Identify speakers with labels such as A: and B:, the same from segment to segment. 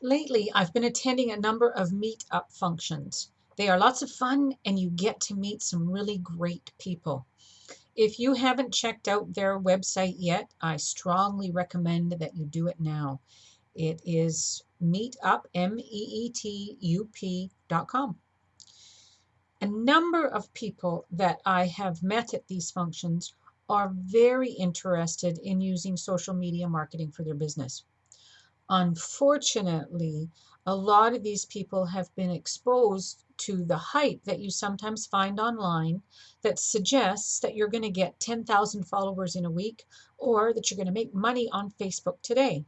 A: Lately, I've been attending a number of meet-up functions. They are lots of fun and you get to meet some really great people. If you haven't checked out their website yet, I strongly recommend that you do it now. It is meetup, M-E-E-T-U-P dot com. A number of people that I have met at these functions are very interested in using social media marketing for their business. Unfortunately, a lot of these people have been exposed to the hype that you sometimes find online that suggests that you're going to get 10,000 followers in a week or that you're going to make money on Facebook today.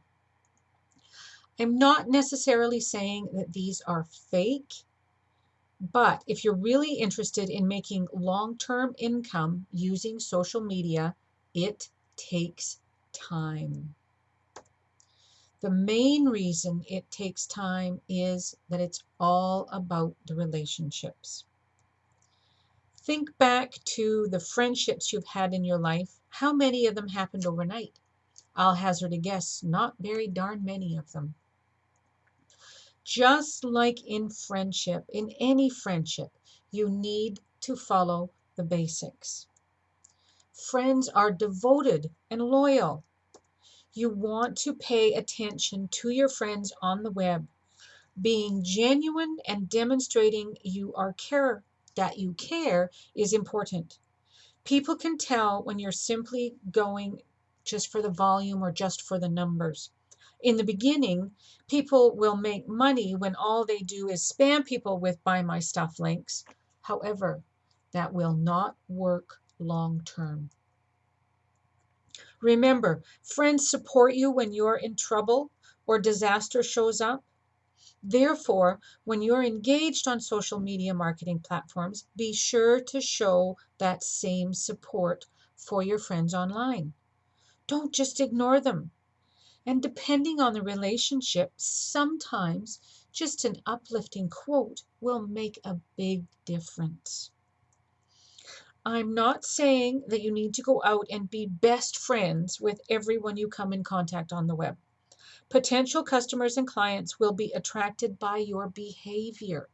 A: I'm not necessarily saying that these are fake, but if you're really interested in making long-term income using social media, it takes time. The main reason it takes time is that it's all about the relationships. Think back to the friendships you've had in your life. How many of them happened overnight? I'll hazard a guess, not very darn many of them. Just like in friendship, in any friendship, you need to follow the basics. Friends are devoted and loyal you want to pay attention to your friends on the web. Being genuine and demonstrating you are care that you care is important. People can tell when you're simply going just for the volume or just for the numbers. In the beginning, people will make money when all they do is spam people with buy my stuff links. However, that will not work long term. Remember, friends support you when you're in trouble or disaster shows up. Therefore, when you're engaged on social media marketing platforms, be sure to show that same support for your friends online. Don't just ignore them. And depending on the relationship, sometimes just an uplifting quote will make a big difference. I'm not saying that you need to go out and be best friends with everyone you come in contact on the web. Potential customers and clients will be attracted by your behavior.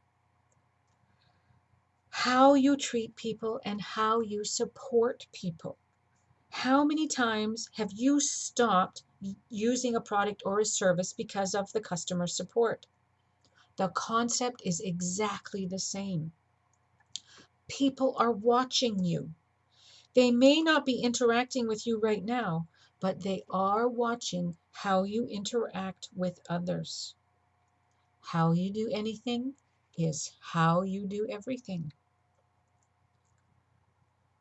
A: How you treat people and how you support people. How many times have you stopped using a product or a service because of the customer support? The concept is exactly the same. People are watching you. They may not be interacting with you right now, but they are watching how you interact with others. How you do anything is how you do everything.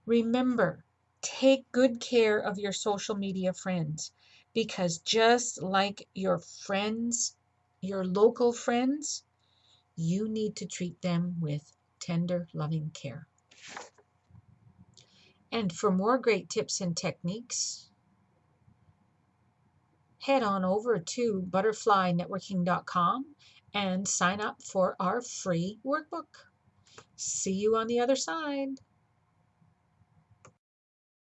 A: Remember, take good care of your social media friends because just like your friends, your local friends, you need to treat them with tender, loving care. And for more great tips and techniques, head on over to butterflynetworking.com and sign up for our free workbook. See you on the other side.